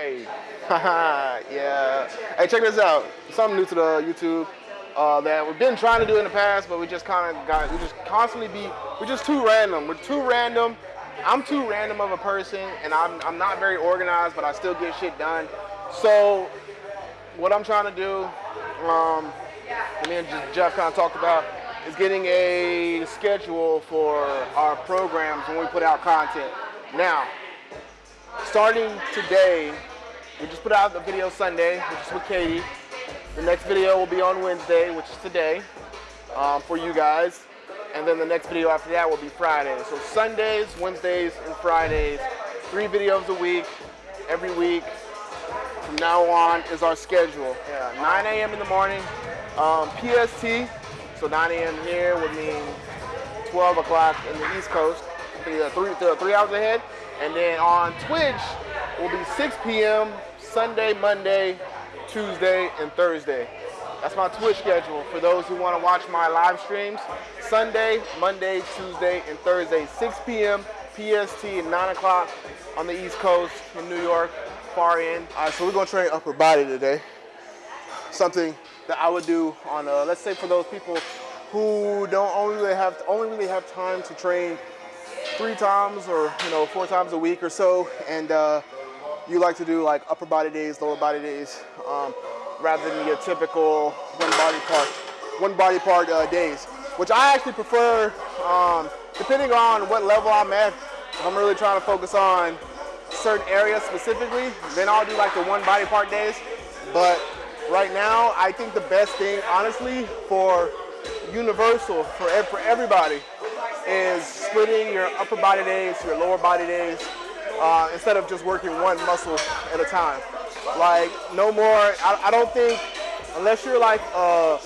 Hey, yeah. Hey, check this out. Something new to the YouTube uh, that we've been trying to do in the past, but we just kind of got, we just constantly be, we're just too random. We're too random. I'm too random of a person, and I'm, I'm not very organized, but I still get shit done. So, what I'm trying to do, um, me and Jeff kind of talked about, is getting a schedule for our programs when we put out content. Now, starting today, we just put out the video Sunday, which is with Katie. The next video will be on Wednesday, which is today, um, for you guys. And then the next video after that will be Friday. So Sundays, Wednesdays, and Fridays, three videos a week, every week. From now on is our schedule. Yeah, 9 a.m. in the morning, um, PST. So 9 a.m. here would mean 12 o'clock in the East Coast. Three, three hours ahead. And then on Twitch will be 6 p.m. Sunday, Monday, Tuesday, and Thursday. That's my Twitch schedule for those who want to watch my live streams. Sunday, Monday, Tuesday, and Thursday, 6 p.m. PST and 9 o'clock on the East Coast in New York, far in. All right, so we're gonna train upper body today. Something that I would do on, uh, let's say for those people who don't only really have only really have time to train three times or you know four times a week or so, and uh, you like to do like upper body days, lower body days, um, rather than your typical one body part, one body part uh, days, which I actually prefer, um, depending on what level I'm at. If I'm really trying to focus on certain areas specifically, then I'll do like the one body part days. But right now, I think the best thing, honestly, for universal for for everybody is splitting your upper body days, your lower body days, uh, instead of just working one muscle at a time. Like no more, I, I don't think, unless you're like a,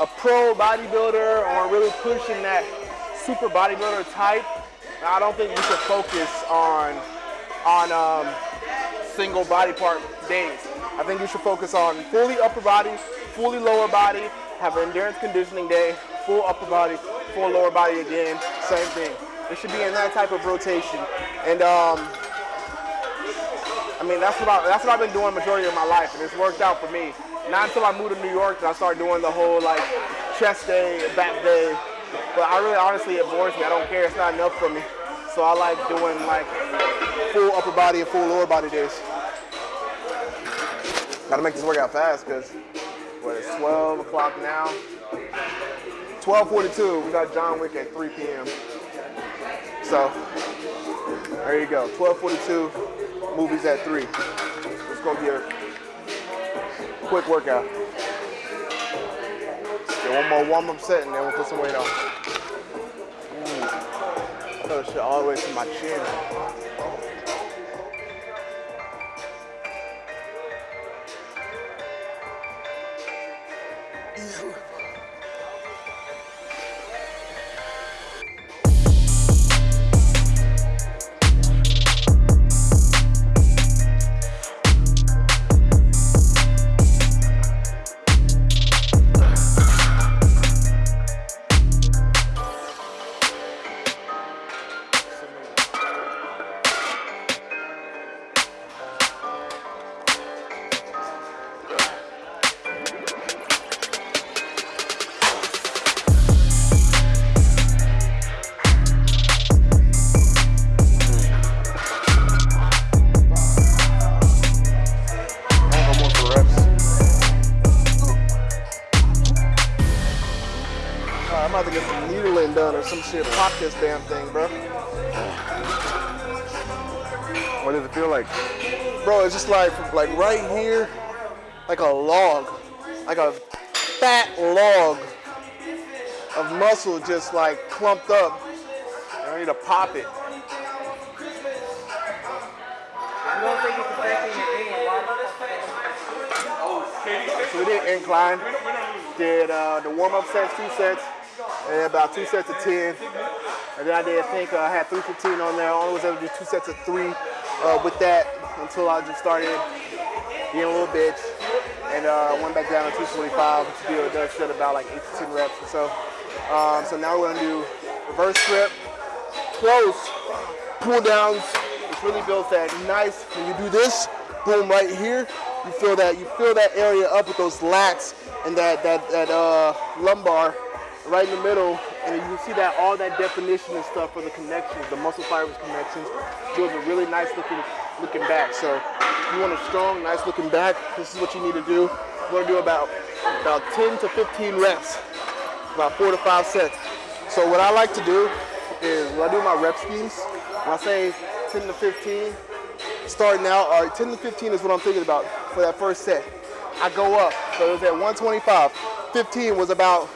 a pro bodybuilder or really pushing that super bodybuilder type, I don't think you should focus on, on um, single body part days. I think you should focus on fully upper body, fully lower body, have an endurance conditioning day, full upper body, full lower body again, same thing. It should be in that type of rotation. And um, I mean, that's what, I, that's what I've been doing majority of my life, and it's worked out for me. Not until I moved to New York that I started doing the whole like chest day, back day. But I really, honestly, it bores me. I don't care. It's not enough for me. So I like doing like full upper body and full lower body days. Gotta make this workout fast because what it's 12 o'clock now. 12:42. We got John Wick at 3 p.m. So there you go. 12:42 movies at 3. It's going to be a quick workout. Get one more warm-up set and then we'll put some weight on. Mm. I shit all the way to my chin. Shit, pop this damn thing, bro. What does it feel like? Bro, it's just like, like right here, like a log, like a fat log of muscle just like clumped up. I need to pop it. So we did incline, did uh, the warm-up sets, two sets, and about two sets of 10. And then I did, I think uh, I had 315 on there. I only was able to do two sets of three uh, with that until I just started being a little bitch. And uh, went back down to 225, which do, does set about like 8 to 10 reps or so. Um, so now we're gonna do reverse grip, close, pull downs, which really builds that nice, when you do this, boom, right here, you feel that you feel that area up with those lats and that that that uh, lumbar right in the middle, and you can see that all that definition and stuff for the connections, the muscle fibers connections, gives a really nice looking looking back. So you want a strong, nice looking back, this is what you need to do. You want to do about about 10 to 15 reps, about four to five sets. So what I like to do is when I do my rep schemes, when I say 10 to 15, starting out, all right, 10 to 15 is what I'm thinking about for that first set. I go up, so it was at 125. 15 was about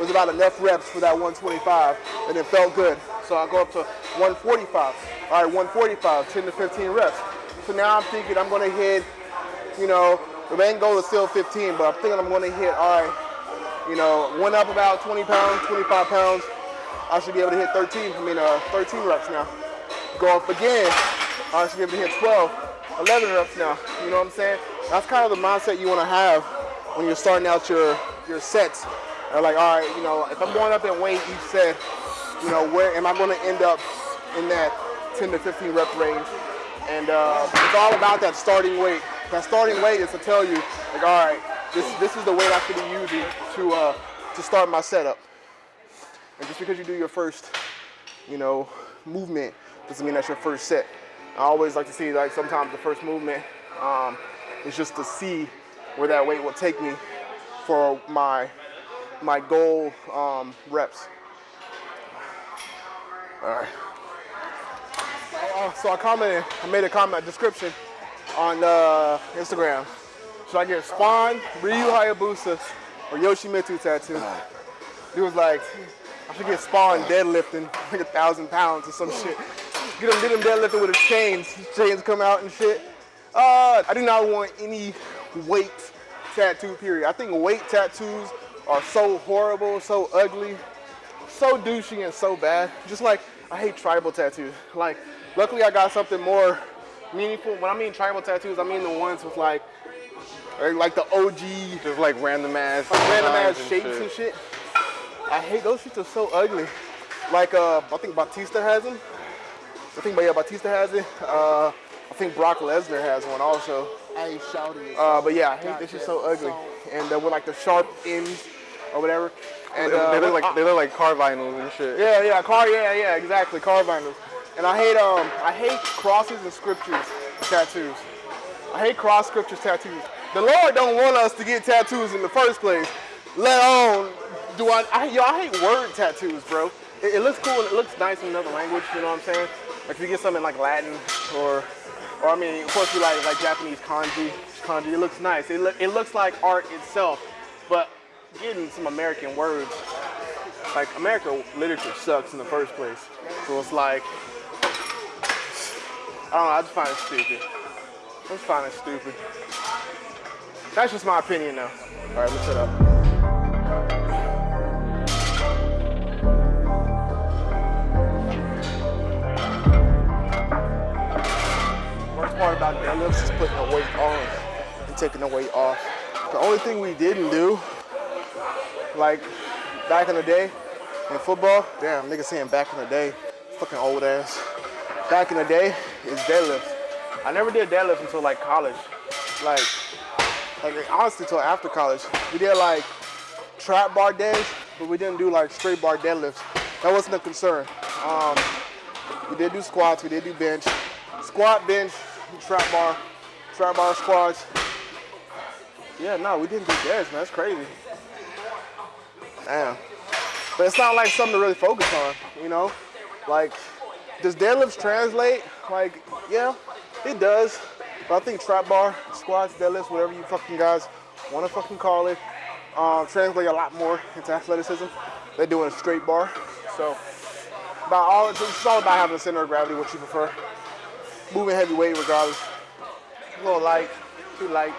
was about enough reps for that 125, and it felt good. So I go up to 145. All right, 145, 10 to 15 reps. So now I'm thinking I'm gonna hit, you know, the main goal is still 15, but I'm thinking I'm gonna hit, all right, you know, went up about 20 pounds, 25 pounds. I should be able to hit 13, I mean, uh, 13 reps now. Go up again, I should be able to hit 12, 11 reps now. You know what I'm saying? That's kind of the mindset you want to have when you're starting out your, your sets. They're like, all right, you know, if I'm going up in weight each set, you know, where am I going to end up in that 10 to 15 rep range? And uh, it's all about that starting weight. That starting weight is to tell you, like, all right, this this is the weight I should be using to uh, to start my setup. And just because you do your first, you know, movement doesn't mean that's your first set. I always like to see like sometimes the first movement um, is just to see where that weight will take me for my my goal um, reps. All right. Uh, so I commented, I made a comment description on uh, Instagram. Should I get Spawn, Ryu Hayabusa, or Yoshimitsu tattoo? He was like, I should get Spawn deadlifting like a thousand pounds or some shit. Get him, get him deadlifting with his chains. His chains come out and shit. Uh, I do not want any weight tattoo, period. I think weight tattoos are so horrible, so ugly, so douchey and so bad. Just like, I hate tribal tattoos. Like, luckily I got something more meaningful. When I mean tribal tattoos, I mean the ones with like, like the OG. Just like random ass, like random ass and shapes shit. and shit. I hate those shits are so ugly. Like uh, I think Batista has them. I think but yeah, Batista has it. Uh, I think Brock Lesnar has one also. I ain't shouting it. Uh, but yeah, I hate this shit so ugly. And uh, with like the sharp ends or whatever. And they, uh, they look like they look like car vinyls and shit. yeah, yeah, car, yeah, yeah, exactly, car vinyls. And I hate um, I hate crosses and scriptures tattoos. I hate cross scriptures tattoos. The Lord don't want us to get tattoos in the first place. Let alone do I, I yo, I hate word tattoos, bro. It, it looks cool and it looks nice in another language. You know what I'm saying? Like if you get something like Latin or, or I mean, of course you like like Japanese kanji. Kanji, it looks nice. It, look, it looks like art itself, but getting some American words like American literature sucks in the first place. So it's like, I don't know, I just find it stupid. I just find it stupid. That's just my opinion though. All right, let's shut up. Part about deadlifts is putting the weight on and taking the weight off. The only thing we didn't do, like back in the day in football, damn, nigga saying back in the day, fucking old ass. Back in the day is deadlift. I never did deadlift until like college. Like, like honestly until after college. We did like trap bar days, but we didn't do like straight bar deadlifts. That wasn't a concern. Um, we did do squats, we did do bench. Squat, bench, trap bar, trap bar squats. Yeah, no, we didn't do deads, man. That's crazy. Damn. But it's not like something to really focus on, you know? Like, does deadlifts translate? Like, yeah, it does. But I think trap bar, squats, deadlifts, whatever you fucking guys want to fucking call it, um, translate a lot more into athleticism. They're doing a straight bar. So, about all, it's all about having a center of gravity, what you prefer. Moving heavy weight regardless. A little light, too light.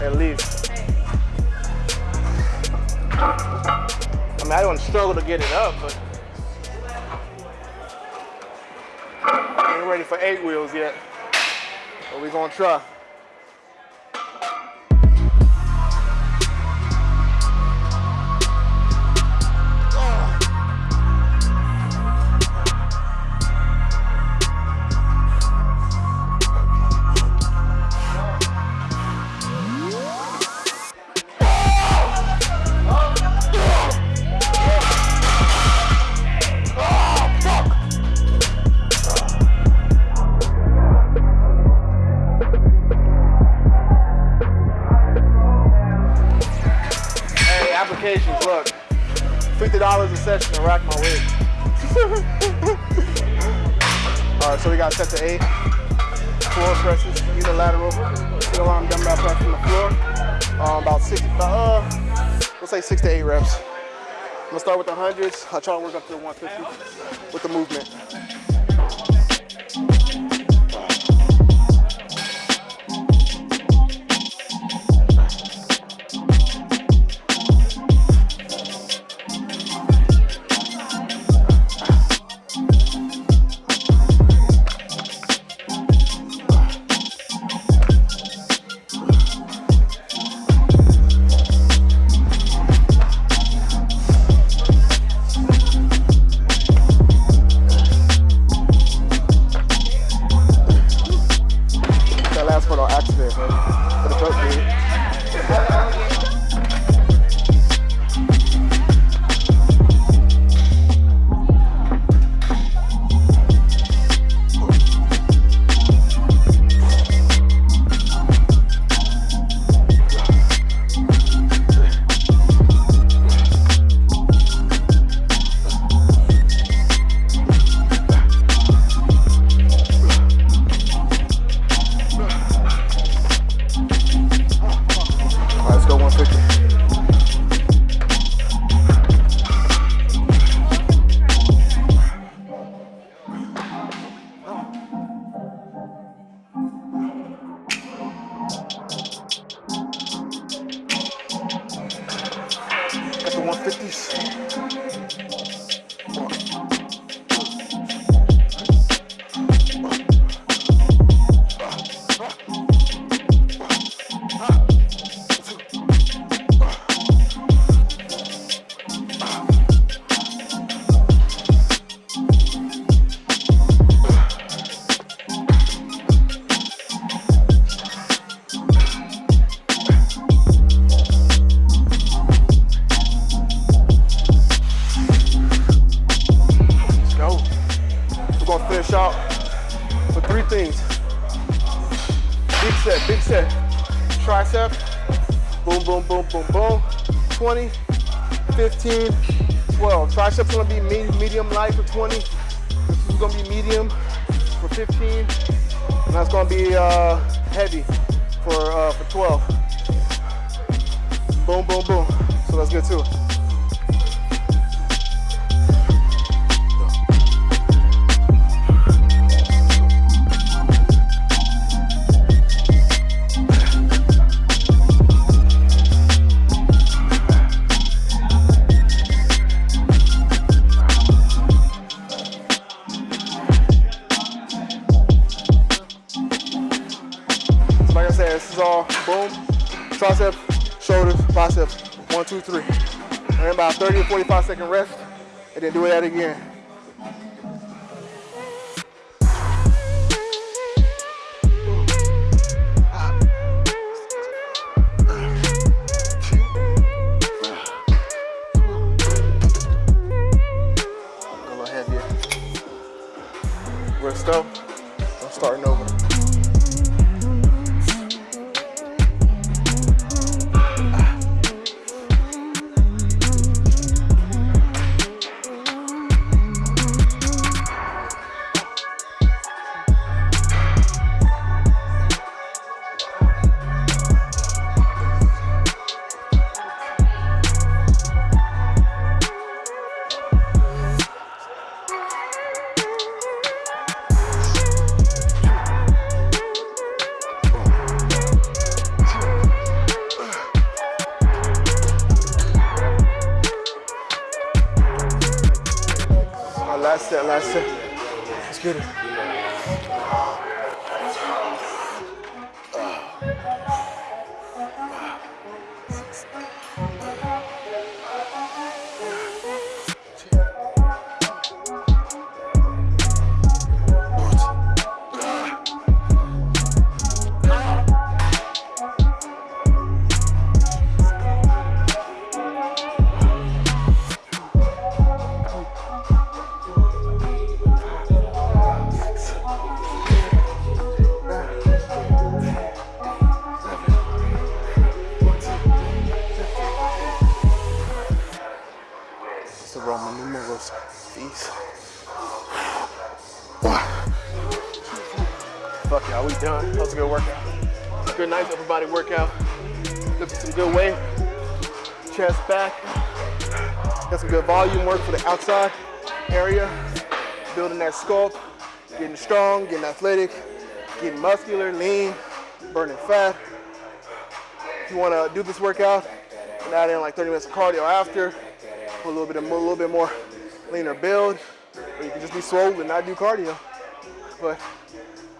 At least. I mean, I don't struggle to get it up, but I ain't ready for eight wheels yet. But we gonna try. Start with the hundreds. I'll try to work up to the 150 with the movement. Accident. Gonna be uh, heavy for, uh, for 12. Boom, boom, boom. So that's good get to shoulders, biceps, one, two, three. And about 30 or 45 second rest, and then do that again. Roman numerals. These. Fuck y'all, we done. That was a good workout. Good nice upper body workout. Lifted some good weight. Chest back. Got some good volume work for the outside area. Building that sculpt. Getting strong, getting athletic, getting muscular, lean, burning fat. If you want to do this workout and add in like 30 minutes of cardio after, a little bit a little bit more leaner build, or you can just be swole and not do cardio. But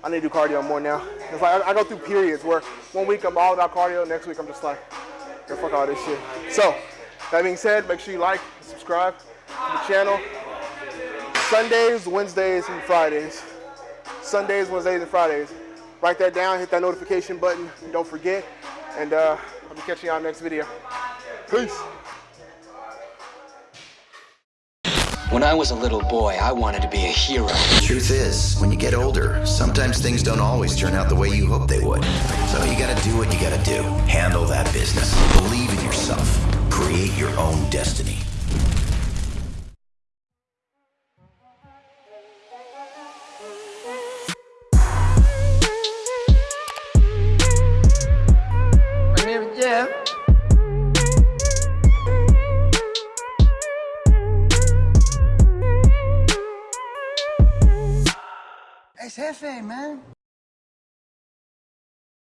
I need to do cardio more now. It's like I, go through periods where one week I'm all about cardio, next week I'm just like, "Yo, fuck all this shit. So that being said, make sure you like, subscribe to the channel. Sundays, Wednesdays, and Fridays. Sundays, Wednesdays, and Fridays. Write that down, hit that notification button, don't forget. And uh, I'll be catching y'all next video. Peace. When I was a little boy, I wanted to be a hero. The truth is, when you get older, sometimes things don't always turn out the way you hope they would. So you gotta do what you gotta do. Handle that business. Believe in yourself. Create your own destiny.